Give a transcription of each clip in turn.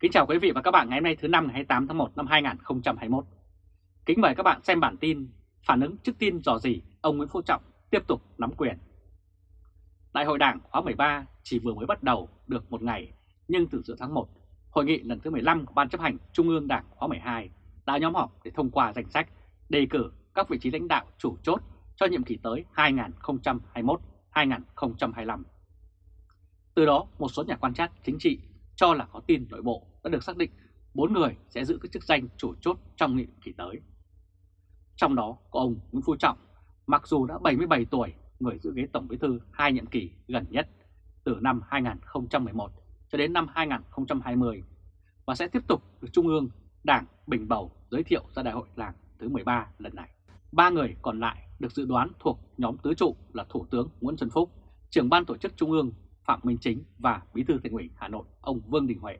Kính chào quý vị và các bạn ngày hôm nay thứ năm ngày 28 tháng 1 năm 2021. Kính mời các bạn xem bản tin phản ứng trước tin dò dỉ ông Nguyễn Phú Trọng tiếp tục nắm quyền. Đại hội Đảng khóa 13 chỉ vừa mới bắt đầu được một ngày, nhưng từ giữa tháng 1, hội nghị lần thứ 15 của Ban chấp hành Trung ương Đảng khóa 12 đã nhóm họp để thông qua danh sách đề cử các vị trí lãnh đạo chủ chốt cho nhiệm kỳ tới 2021-2025. Từ đó, một số nhà quan sát chính trị cho là có tin nội bộ đã được xác định 4 người sẽ giữ các chức danh chủ chốt trong nhiệm kỳ tới. Trong đó có ông Nguyễn Phú Trọng, mặc dù đã 77 tuổi, người giữ ghế Tổng Bí thư hai nhiệm kỳ gần nhất từ năm 2011 cho đến năm 2020 và sẽ tiếp tục được Trung ương Đảng Bình Bầu giới thiệu ra đại hội Đảng thứ 13 lần này. Ba người còn lại được dự đoán thuộc nhóm tứ trụ là Thủ tướng Nguyễn Xuân Phúc, trưởng ban tổ chức Trung ương Phạm Minh Chính và Bí thư Thành ủy Hà Nội ông Vương Đình Huệ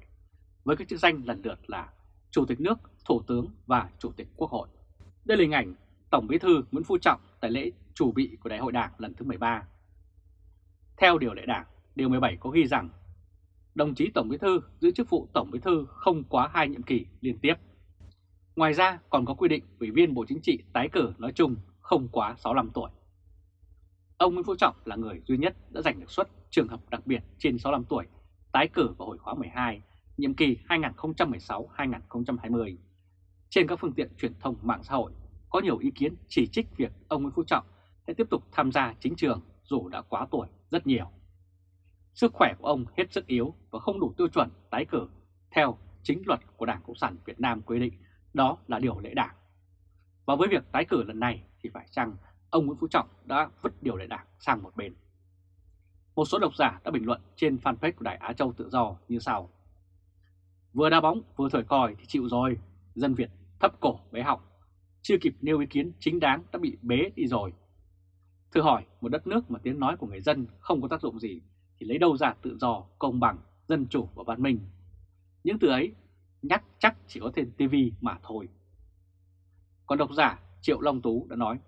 với các chức danh lần lượt là Chủ tịch nước, Thủ tướng và Chủ tịch Quốc hội. Đây là hình ảnh Tổng Bí thư Nguyễn Phú Trọng tại lễ chủ bị của Đại hội Đảng lần thứ 13. Theo điều lệ Đảng, điều 17 có ghi rằng đồng chí Tổng Bí thư giữ chức vụ Tổng Bí thư không quá hai nhiệm kỳ liên tiếp. Ngoài ra còn có quy định Ủy viên Bộ Chính trị tái cử nói chung không quá 65 tuổi. Ông Nguyễn Phú Trọng là người duy nhất đã giành được suất trường hợp đặc biệt trên 65 tuổi tái cử vào hồi khóa 12, nhiệm kỳ 2016-2020. Trên các phương tiện truyền thông mạng xã hội có nhiều ý kiến chỉ trích việc ông Nguyễn Phú Trọng sẽ tiếp tục tham gia chính trường dù đã quá tuổi rất nhiều. Sức khỏe của ông hết sức yếu và không đủ tiêu chuẩn tái cử theo chính luật của Đảng Cộng sản Việt Nam quy định, đó là điều lệ đảng. Và với việc tái cử lần này thì phải chăng ông Nguyễn Phú Trọng đã vứt điều lệ đảng sang một bên. Một số độc giả đã bình luận trên fanpage của Đài Á Châu Tự Do như sau. Vừa đá bóng vừa thổi còi thì chịu rồi, dân Việt thấp cổ bế họng, chưa kịp nêu ý kiến chính đáng đã bị bế đi rồi. Thử hỏi một đất nước mà tiếng nói của người dân không có tác dụng gì thì lấy đâu ra tự do, công bằng, dân chủ và văn minh. Những từ ấy nhắc chắc chỉ có trên TV mà thôi. Còn độc giả Triệu Long Tú đã nói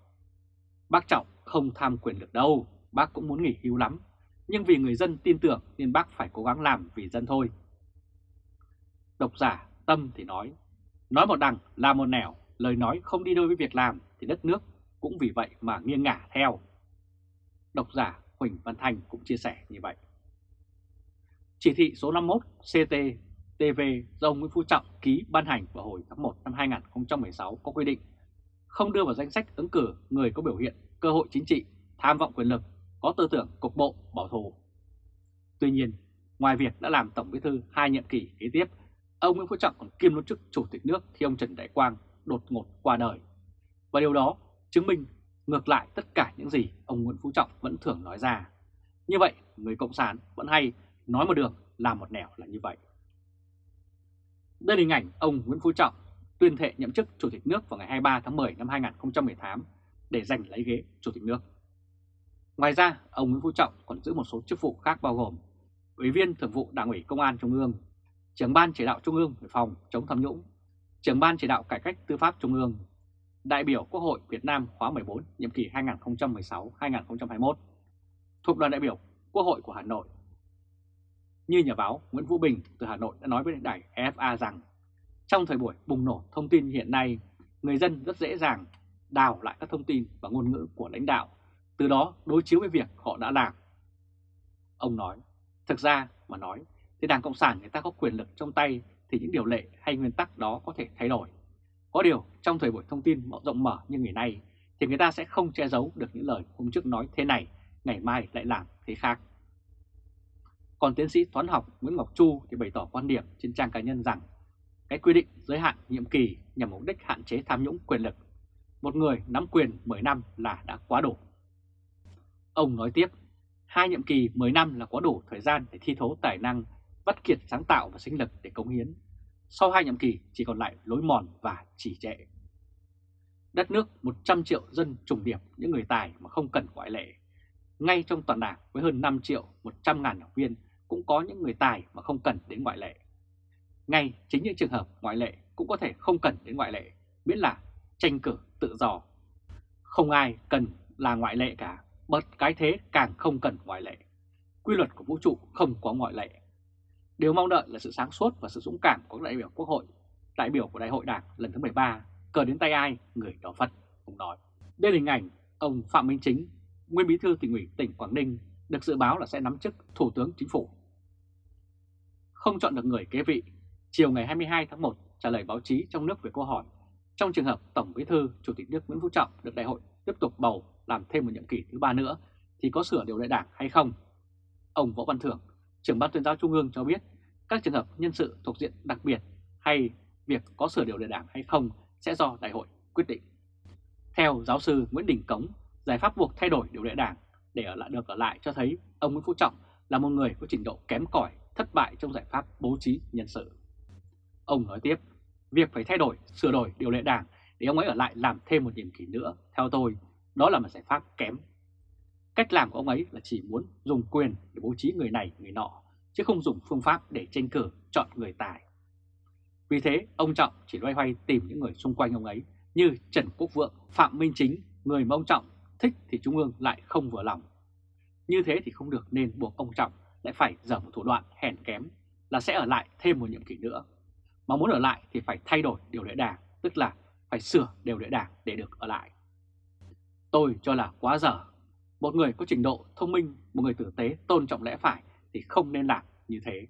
Bác Trọng không tham quyền lực đâu, bác cũng muốn nghỉ hưu lắm, nhưng vì người dân tin tưởng nên bác phải cố gắng làm vì dân thôi. Độc giả Tâm thì nói, nói một đằng là một nẻo, lời nói không đi đôi với việc làm thì đất nước cũng vì vậy mà nghiêng ngả theo. Độc giả Huỳnh Văn Thành cũng chia sẻ như vậy. Chỉ thị số 51 CT TV do ông Nguyễn Phú Trọng ký ban hành vào hồi tháng 1 năm 2016 có quy định không đưa vào danh sách ứng cử người có biểu hiện cơ hội chính trị, tham vọng quyền lực, có tư tưởng cục bộ, bảo thủ. Tuy nhiên, ngoài việc đã làm Tổng Bí thư hai nhiệm kỳ kế tiếp, ông Nguyễn Phú Trọng còn kiêm luôn chức Chủ tịch nước khi ông Trần Đại Quang đột ngột qua đời. Và điều đó chứng minh ngược lại tất cả những gì ông Nguyễn Phú Trọng vẫn thường nói ra. Như vậy, người Cộng sản vẫn hay nói một đường làm một nẻo là như vậy. Đây là hình ảnh ông Nguyễn Phú Trọng tuyên thệ nhậm chức Chủ tịch nước vào ngày 23 tháng 10 năm 2018 để giành lấy ghế Chủ tịch nước. Ngoài ra, ông Nguyễn Phú Trọng còn giữ một số chức vụ khác bao gồm Ủy viên Thường vụ Đảng ủy Công an Trung ương, Trưởng ban chỉ đạo Trung ương về phòng chống tham nhũng, Trưởng ban chỉ đạo cải cách tư pháp Trung ương, đại biểu Quốc hội Việt Nam khóa 14 nhiệm kỳ 2016-2021, thuộc đoàn đại biểu Quốc hội của Hà Nội. Như nhà báo Nguyễn Vũ Bình từ Hà Nội đã nói với đài EFA rằng trong thời buổi bùng nổ thông tin hiện nay, người dân rất dễ dàng đào lại các thông tin và ngôn ngữ của lãnh đạo, từ đó đối chiếu với việc họ đã làm. Ông nói, thực ra mà nói, thì Đảng Cộng sản người ta có quyền lực trong tay thì những điều lệ hay nguyên tắc đó có thể thay đổi. Có điều, trong thời buổi thông tin rộng mở như ngày nay, thì người ta sẽ không che giấu được những lời hôm trước nói thế này, ngày mai lại làm thế khác. Còn tiến sĩ toán học Nguyễn Ngọc Chu thì bày tỏ quan điểm trên trang cá nhân rằng cái quy định giới hạn nhiệm kỳ nhằm mục đích hạn chế tham nhũng quyền lực. Một người nắm quyền 10 năm là đã quá đủ. Ông nói tiếp, hai nhiệm kỳ 10 năm là quá đủ thời gian để thi thố tài năng, vắt kiệt sáng tạo và sinh lực để cống hiến. Sau hai nhiệm kỳ chỉ còn lại lối mòn và chỉ trệ. Đất nước 100 triệu dân trùng điệp những người tài mà không cần ngoại lệ. Ngay trong toàn đảng với hơn 5 triệu 100 ngàn học viên cũng có những người tài mà không cần đến ngoại lệ. Ngay chính những trường hợp ngoại lệ cũng có thể không cần đến ngoại lệ, miễn là tranh cử tự do. Không ai cần là ngoại lệ cả, bật cái thế càng không cần ngoại lệ. Quy luật của vũ trụ không có ngoại lệ. Điều mong đợi là sự sáng suốt và sự dũng cảm của các đại biểu Quốc hội, đại biểu của Đại hội Đảng lần thứ 13, cờ đến tay ai, người đó phật, ông nói. Đây là hình ảnh ông Phạm Minh Chính, nguyên bí thư tỉnh ủy tỉnh Quảng Ninh, được dự báo là sẽ nắm chức Thủ tướng Chính phủ. Không chọn được người kế vị, chiều ngày 22 tháng 1 trả lời báo chí trong nước về câu hỏi trong trường hợp Tổng Bí thư Chủ tịch nước Nguyễn Phú Trọng được đại hội tiếp tục bầu làm thêm một nhiệm kỳ thứ ba nữa thì có sửa điều lệ đảng hay không? Ông Võ Văn Thưởng, trưởng ban tuyên giáo Trung ương cho biết các trường hợp nhân sự thuộc diện đặc biệt hay việc có sửa điều lệ đảng hay không sẽ do đại hội quyết định. Theo giáo sư Nguyễn Đình Cống, giải pháp buộc thay đổi điều lệ đảng để ở lại được ở lại cho thấy ông Nguyễn Phú Trọng là một người có trình độ kém cỏi, thất bại trong giải pháp bố trí nhân sự. Ông nói tiếp, việc phải thay đổi, sửa đổi điều lệ đảng để ông ấy ở lại làm thêm một nhiệm kỳ nữa, theo tôi, đó là một giải pháp kém. Cách làm của ông ấy là chỉ muốn dùng quyền để bố trí người này người nọ, chứ không dùng phương pháp để tranh cử chọn người tài. Vì thế, ông Trọng chỉ loay hoay tìm những người xung quanh ông ấy như Trần Quốc Vượng, Phạm Minh Chính, người mà ông Trọng thích thì Trung ương lại không vừa lòng. Như thế thì không được nên buộc ông Trọng lại phải dở một thủ đoạn hèn kém là sẽ ở lại thêm một nhiệm kỳ nữa. Mà muốn ở lại thì phải thay đổi điều lệ đảng, tức là phải sửa điều lệ đảng để được ở lại. Tôi cho là quá dở. Một người có trình độ thông minh, một người tử tế tôn trọng lẽ phải thì không nên làm như thế.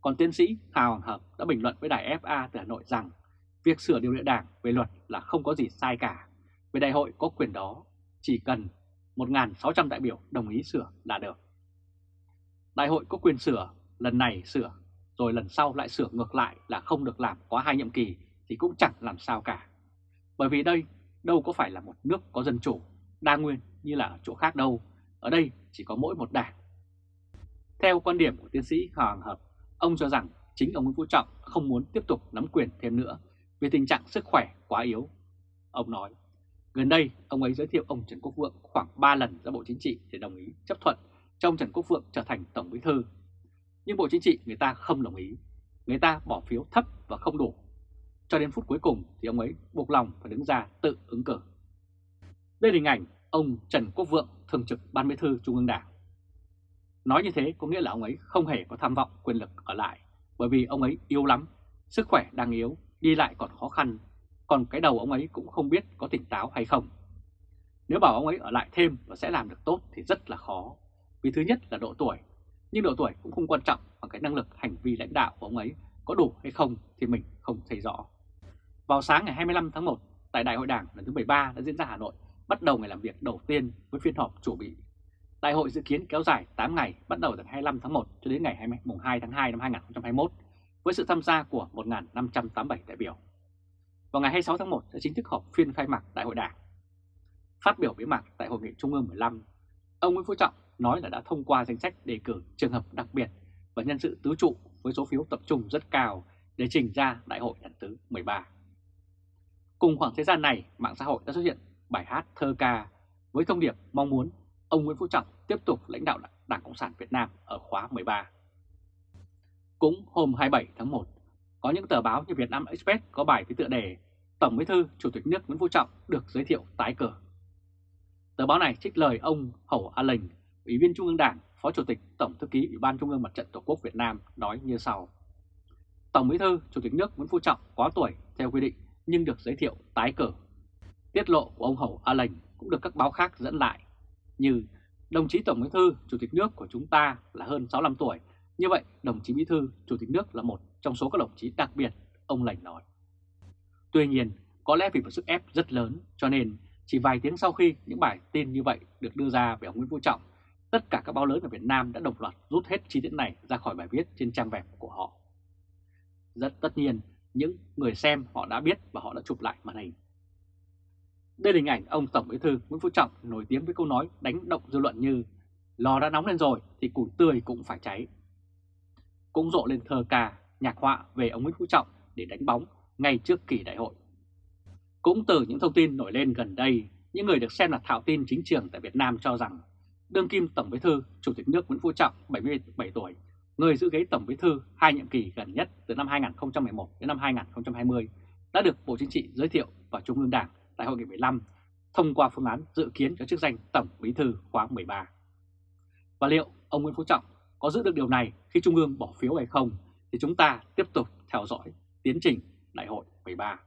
Còn tiến sĩ Hà Hoàng Hợp đã bình luận với đài FA từ Hà Nội rằng việc sửa điều lệ đảng về luật là không có gì sai cả. Về đại hội có quyền đó, chỉ cần 1.600 đại biểu đồng ý sửa là được. Đại hội có quyền sửa, lần này sửa, rồi lần sau lại sửa ngược lại là không được làm quá hai nhiệm kỳ thì cũng chẳng làm sao cả. Bởi vì đây đâu có phải là một nước có dân chủ, đa nguyên như là ở chỗ khác đâu, ở đây chỉ có mỗi một đảng. Theo quan điểm của tiến sĩ Hoàng Hợp, ông cho rằng chính ông Nguyễn Phú Trọng không muốn tiếp tục nắm quyền thêm nữa vì tình trạng sức khỏe quá yếu. Ông nói, gần đây ông ấy giới thiệu ông Trần Quốc Vượng khoảng 3 lần ra Bộ Chính trị để đồng ý chấp thuận cho ông Trần Quốc Vượng trở thành Tổng Bí Thư. Nhưng Bộ Chính trị người ta không đồng ý, người ta bỏ phiếu thấp và không đủ cho đến phút cuối cùng thì ông ấy buộc lòng phải đứng ra tự ứng cử. Đây là hình ảnh ông Trần Quốc Vượng, Thường trực Ban Bí thư Trung ương Đảng. Nói như thế có nghĩa là ông ấy không hề có tham vọng quyền lực ở lại, bởi vì ông ấy yếu lắm, sức khỏe đang yếu, đi lại còn khó khăn, còn cái đầu ông ấy cũng không biết có tỉnh táo hay không. Nếu bảo ông ấy ở lại thêm và sẽ làm được tốt thì rất là khó, vì thứ nhất là độ tuổi, nhưng độ tuổi cũng không quan trọng bằng cái năng lực hành vi lãnh đạo của ông ấy có đủ hay không thì mình không thấy rõ. Vào sáng ngày 25 tháng 1, tại Đại hội Đảng lần thứ 13 đã diễn ra Hà Nội, bắt đầu ngày làm việc đầu tiên với phiên họp chủ bị. Đại hội dự kiến kéo dài 8 ngày, bắt đầu từ 25 tháng 1 cho đến ngày 2 tháng 2 năm 2021, với sự tham gia của 1.587 đại biểu. Vào ngày 26 tháng 1 sẽ chính thức họp phiên khai mạc Đại hội Đảng. Phát biểu bế mạc tại Hội nghị Trung ương 15, ông Nguyễn Phú Trọng nói là đã thông qua danh sách đề cử trường hợp đặc biệt và nhân sự tứ trụ với số phiếu tập trung rất cao để trình ra Đại hội lần thứ 13. Cùng khoảng thời gian này, mạng xã hội đã xuất hiện bài hát thơ ca với thông điệp mong muốn ông Nguyễn Phú Trọng tiếp tục lãnh đạo Đảng Cộng sản Việt Nam ở khóa 13. Cũng hôm 27 tháng 1, có những tờ báo như Việt Nam Express có bài với tựa đề Tổng Bí thư Chủ tịch nước Nguyễn Phú Trọng được giới thiệu tái cử. Tờ báo này trích lời ông Hầu A Lệnh, Ủy viên Trung ương Đảng, Phó Chủ tịch Tổng Thư ký Ủy ban Trung ương Mặt trận Tổ quốc Việt Nam nói như sau. Tổng Bí thư Chủ tịch nước Nguyễn Phú Trọng quá tuổi theo quy định nhưng được giới thiệu tái cử. Tiết lộ của ông hậu A lành cũng được các báo khác dẫn lại, như đồng chí Tổng Bí thư Chủ tịch nước của chúng ta là hơn 65 tuổi, như vậy đồng chí Bí thư Chủ tịch nước là một trong số các đồng chí đặc biệt, ông lành nói. Tuy nhiên, có lẽ vì một sức ép rất lớn cho nên chỉ vài tiếng sau khi những bài tin như vậy được đưa ra về ông Nguyễn Phú Trọng, tất cả các báo lớn ở Việt Nam đã đồng loạt rút hết chi tiết này ra khỏi bài viết trên trang web của họ. Rất tất nhiên, những người xem họ đã biết và họ đã chụp lại màn hình. Đây là hình ảnh ông Tổng Bí thư Nguyễn Phú Trọng nổi tiếng với câu nói đánh động dư luận như lò đã nóng lên rồi thì củi tươi cũng phải cháy. Cũng rộ lên thơ ca, nhạc họa về ông Nguyễn Phú Trọng để đánh bóng ngay trước kỳ đại hội. Cũng từ những thông tin nổi lên gần đây, những người được xem là thạo tin chính trường tại Việt Nam cho rằng đương kim Tổng Bí thư Chủ tịch nước Nguyễn Phú Trọng 77 tuổi người giữ ghế Tổng Bí thư hai nhiệm kỳ gần nhất từ năm 2011 đến năm 2020 đã được Bộ Chính trị giới thiệu vào Trung ương Đảng tại Hội nghị 15 thông qua phương án dự kiến cho chức danh Tổng Bí thư khóa 13. Và liệu ông Nguyễn Phú Trọng có giữ được điều này khi Trung ương bỏ phiếu hay không thì chúng ta tiếp tục theo dõi tiến trình Đại hội 13.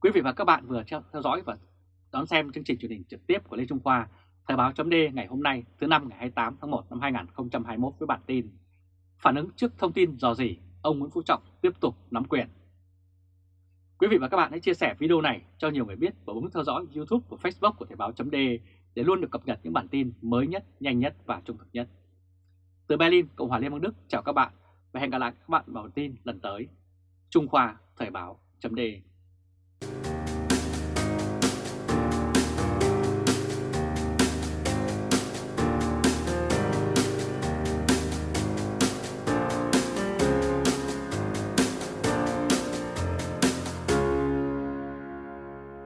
Quý vị và các bạn vừa theo dõi và đón xem chương trình truyền hình trực tiếp của Lê Trung Khoa, Thời báo chấm ngày hôm nay thứ năm ngày 28 tháng 1 năm 2021 với bản tin Phản ứng trước thông tin dò dỉ, ông Nguyễn Phú Trọng tiếp tục nắm quyền. Quý vị và các bạn hãy chia sẻ video này cho nhiều người biết và bấm theo dõi YouTube và Facebook của Thời báo chấm để luôn được cập nhật những bản tin mới nhất, nhanh nhất và trung thực nhất. Từ Berlin, Cộng hòa Liên bang Đức chào các bạn và hẹn gặp lại các bạn vào bản tin lần tới. Trung Khoa Thời báo chấm